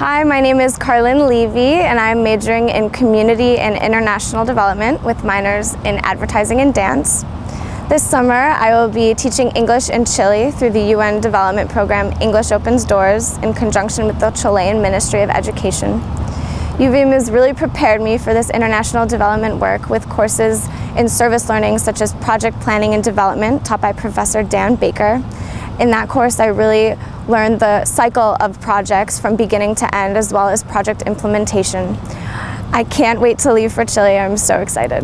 Hi, my name is Carlin Levy and I'm majoring in Community and International Development with minors in Advertising and Dance. This summer I will be teaching English in Chile through the UN development program English Opens Doors in conjunction with the Chilean Ministry of Education. UVM has really prepared me for this international development work with courses in service learning such as project planning and development taught by Professor Dan Baker. In that course I really learned the cycle of projects from beginning to end as well as project implementation. I can't wait to leave for Chile, I'm so excited.